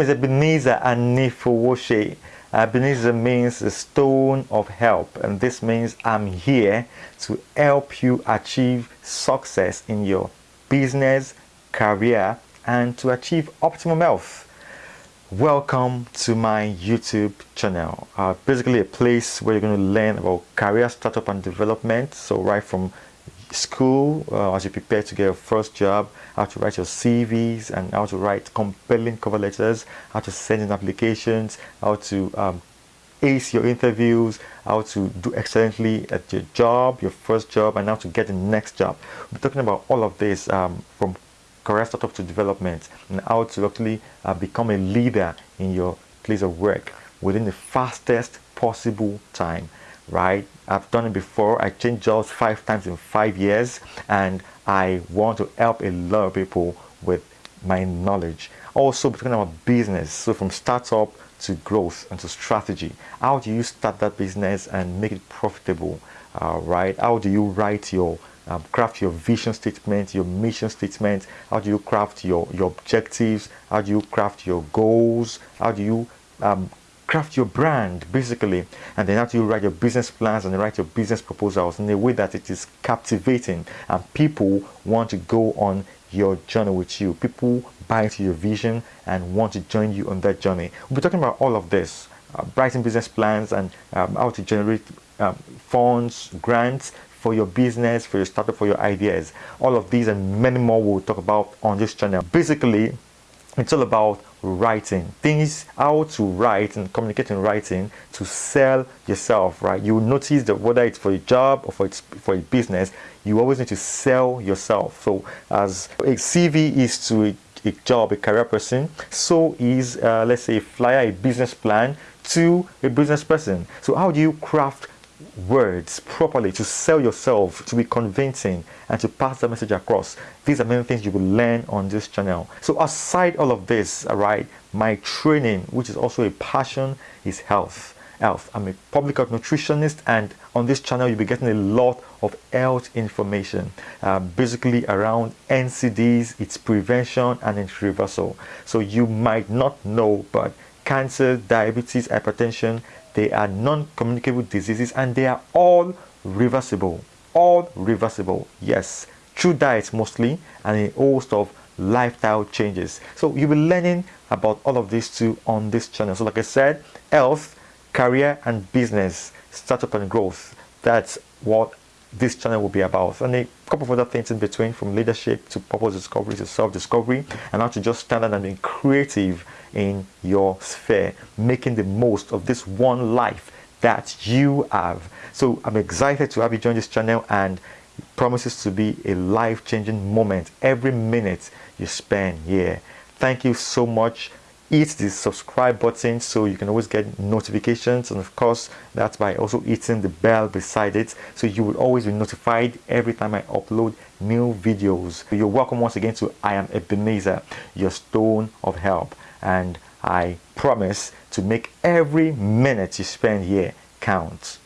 is Ebenezer Anifowoshe. Ebenezer means the stone of help, and this means I'm here to help you achieve success in your business, career, and to achieve optimum health. Welcome to my YouTube channel. Uh, basically a place where you're going to learn about career startup and development. So right from school uh, as you prepare to get your first job, how to write your CVs and how to write compelling cover letters, how to send in applications, how to um, ace your interviews, how to do excellently at your job, your first job, and how to get the next job. We're talking about all of this um, from career startup to development and how to actually uh, become a leader in your place of work within the fastest possible time right? I've done it before. I changed jobs five times in five years and i want to help a lot of people with my knowledge. Also talking about business. So from startup to growth and to strategy. How do you start that business and make it profitable uh, right? How do you write your um, craft your vision statement your mission statement? How do you craft your your objectives? How do you craft your goals? How do you um, craft your brand basically and then after you write your business plans and write your business proposals in a way that it is captivating and people want to go on your journey with you. People buy into your vision and want to join you on that journey. We'll be talking about all of this uh, writing business plans and um, how to generate um, funds grants for your business for your startup for your ideas. All of these and many more we'll talk about on this channel. Basically it's all about writing things how to write and communicate in writing to sell yourself right? You notice that whether it's for a job or for it's for a business you always need to sell yourself. So as a cv is to a, a job a career person so is uh, let's say a flyer a business plan to a business person. So how do you craft words properly to sell yourself to be convincing and to pass the message across. These are many things you will learn on this channel. So aside all of this all right my training which is also a passion is health. Health. I'm a public health nutritionist and on this channel you'll be getting a lot of health information uh, basically around ncds its prevention and its reversal. So you might not know but cancer diabetes hypertension they are non-communicable diseases and they are all reversible. All reversible, yes. Through diet mostly and a host of lifestyle changes. So you'll be learning about all of these too on this channel. So like I said, health, career and business, startup and growth. That's what this channel will be about and a couple of other things in between from leadership to purpose discovery to self-discovery and how to just stand out and be creative in your sphere making the most of this one life that you have. So i'm excited to have you join this channel and promises to be a life-changing moment every minute you spend here. Thank you so much hit the subscribe button so you can always get notifications and of course that's by also hitting the bell beside it so you will always be notified every time I upload new videos. You're welcome once again to I am Ebenezer, your stone of help and I promise to make every minute you spend here count.